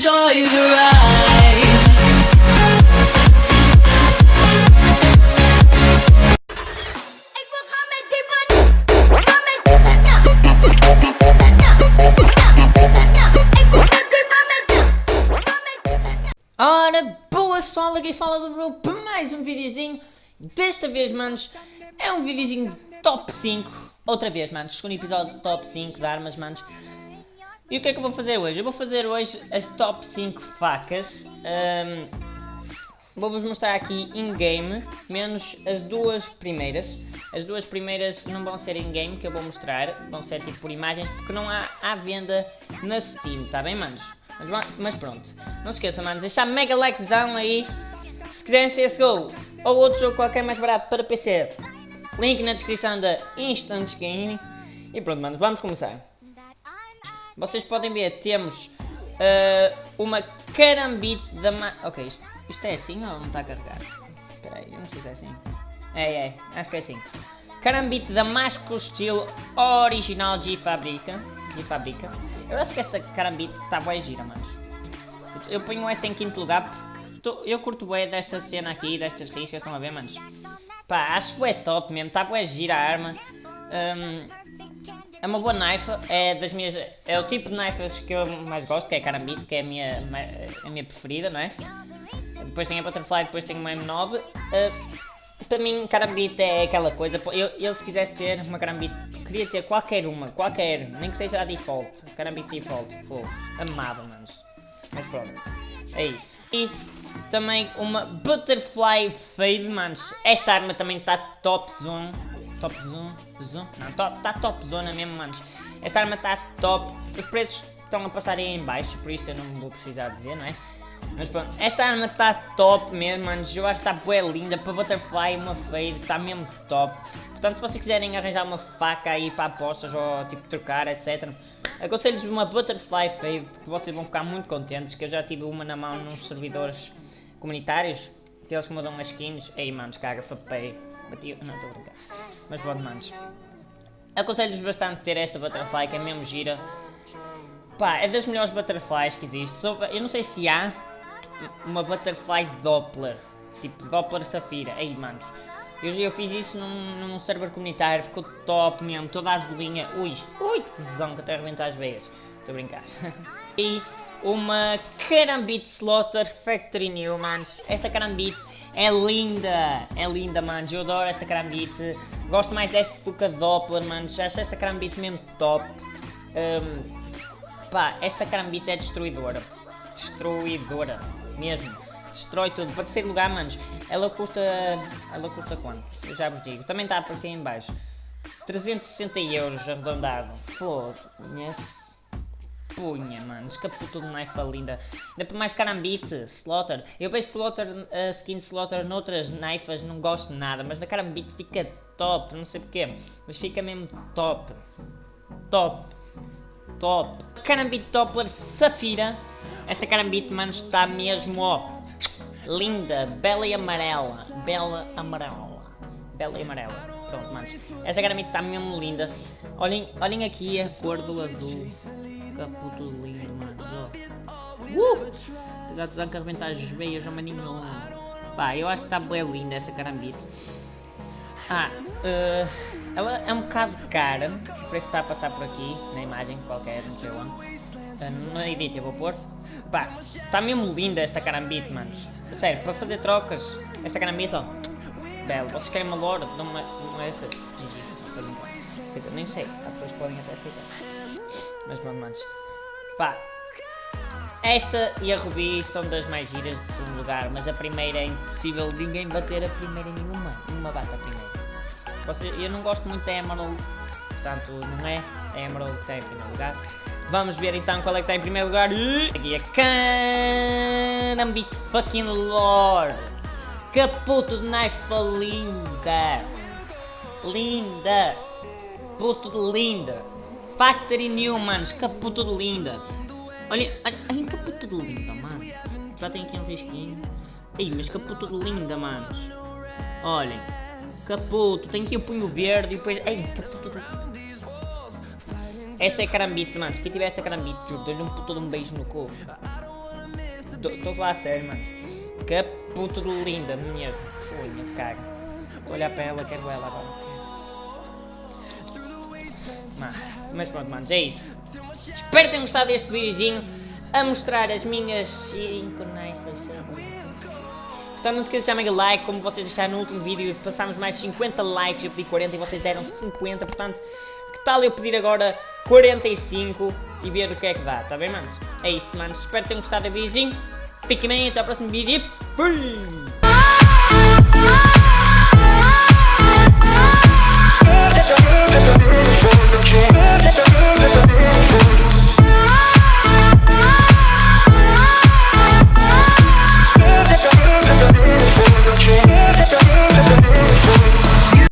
enjoy the ride. Ora, boa sol, aqui fala do Bro para mais um videozinho. Desta vez, manos, é um videozinho de top 5. Outra vez, manos, segundo episódio top 5 de armas, manos. E o que é que eu vou fazer hoje? Eu vou fazer hoje as top 5 facas. Um, Vou-vos mostrar aqui in-game, menos as duas primeiras. As duas primeiras não vão ser in-game, que eu vou mostrar. Vão ser tipo por imagens, porque não há à venda na Steam, tá bem, manos? Mas, mas pronto. Não se esqueçam, manos, deixar mega likezão aí. Se quiserem CSGO ou outro jogo qualquer mais barato para PC, link na descrição da Instant Game. E pronto, manos, vamos começar. Vocês podem ver, temos uh, uma carambite da... Ma ok, isto, isto é assim ou não está a carregar? Espera aí, eu não sei se é assim. É, é, acho que é assim. Carambite Damasco estilo original de fábrica. De fábrica. Eu acho que esta carambite está boa gira, manos. Eu ponho esta em quinto lugar porque tô, eu curto bem desta cena aqui, destas riscas, estão a ver, manos? Pá, acho que é top mesmo, está boa gira a arma. Um, é uma boa knife, é das minhas. É o tipo de knifes que eu mais gosto, que é a carambite, que é a minha, a minha preferida, não é? Depois tem a butterfly, depois tem uma M9. Uh, para mim, carambite é aquela coisa. Eu, eu se quisesse ter uma carambite, queria ter qualquer uma, qualquer, nem que seja a default. Carambite default, fogo. Amava, manos. Mas pronto, é isso. E também uma Butterfly Fade, manos. Esta arma também está top zone. Top zone? Zone? Não, está top zona mesmo, manos. Esta arma está top. Os preços estão a passar aí em baixo, por isso eu não vou precisar dizer, não é? Mas pronto, esta arma está top mesmo, manos. Eu acho que está bem linda. Para Butterfly, uma fade, está mesmo top. Portanto, se vocês quiserem arranjar uma faca aí para apostas ou tipo trocar, etc. Aconselho-vos uma Butterfly Fade, porque vocês vão ficar muito contentes. Que eu já tive uma na mão nos servidores comunitários. Que mudam as skins. Ei, manos, caga, fapei. Não, estou a brincar. Mas pronto, manos. Aconselho-vos bastante ter esta Butterfly, que é mesmo gira. Pá, é das melhores Butterflies que existe. Eu não sei se há uma Butterfly Doppler. Tipo, Doppler Safira. Aí, manos. Eu, eu fiz isso num, num server comunitário, ficou top mesmo, toda azulinha. Ui, ui, que tesão que até arrebenta as veias. Estou a brincar. e uma Carambit Slaughter Factory New, manos. Esta Carambit é linda, é linda, manos. Eu adoro esta Carambit. Gosto mais desta do que a Doppler, manos. Acho esta Carambit mesmo top. Um, pá, esta Carambit é destruidora. Destruidora mesmo. Destrói tudo. Para terceiro lugar, manos, ela custa... Ela custa quanto? Eu já vos digo. Também está a aparecer em baixo. 360 euros arredondado. Foda-se. Punha, manos, que puta de knife linda. Ainda por mais carambite, slaughter. Eu vejo slaughter, uh, skin slaughter noutras knifes, não gosto nada, mas na carambite fica top, não sei porquê, mas fica mesmo top. Top. Top. Carambite Doppler Safira esta carambite, mano, está mesmo, ó, linda, bela e amarela, bela amarela, bela e amarela. Pronto, manos. Esta carambite está mesmo linda. Olhem, olhem aqui a cor do azul. Que puto lindo, mano. Uh! Dão que arrebentar as veias ao maninho. Pá, eu acho que está bem linda esta carambite. Ah, uh, ela é um bocado cara. O preço está a passar por aqui, na imagem qualquer, não sei onde. Uh, no edit eu vou pôr. Pá, está mesmo linda esta carambite, manos. Sério, para fazer trocas, esta carambite, ó. Belo. Vocês querem uma lore? Não uma, uma essa. GG. Nem sei. Há pessoas que podem até aceitar. Mas pronto, manos. Pá. Esta e a Ruby são das mais giras de segundo lugar, mas a primeira é impossível ninguém bater a primeira nenhuma. Nenhuma bate a primeira. Eu não gosto muito da Emerald, portanto não é a Emerald que está em primeiro lugar. Vamos ver então qual é que está em primeiro lugar. Aqui é Canambit fucking Lord. Caputo de knife linda. Linda. Puto de linda. Factory New, manos. Caputo de linda. Olha, olha caputo de linda, mano. Já tem aqui um risquinho. Ei, mas caputo de linda, manos. Olhem. Caputo. Tem aqui o punho verde e depois... Ei, caputo. Esta é carambite, mano. Quem tiver esta carambite, juro, dou-lhe um puto de um beijo no corpo. Estou a falar sério, mano. Que puta de linda, minha. Foi, minha cara. A olhar para ela, quero ela agora. Mas, mas pronto, mano, é isso. Espero que tenham gostado deste videozinho a mostrar as minhas 5 naifas. Então não se esqueçam de deixar like, como vocês deixaram no último vídeo, passámos mais 50 likes, eu pedi 40 e vocês deram 50, portanto, que tal eu pedir agora 45 e ver o que é que dá, tá bem, manos? É isso, manos, espero que tenham gostado do videozinho, fiquem bem, até ao próximo vídeo e fui!